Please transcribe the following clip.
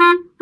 Mm-hmm.